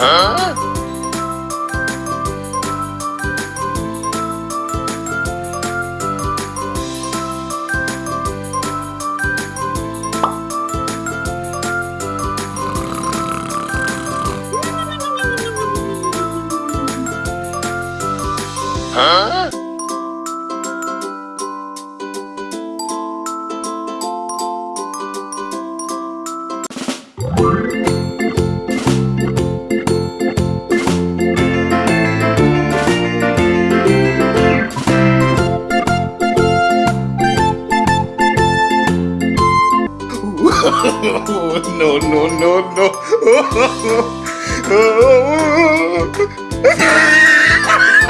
Huh? no, no, no, no.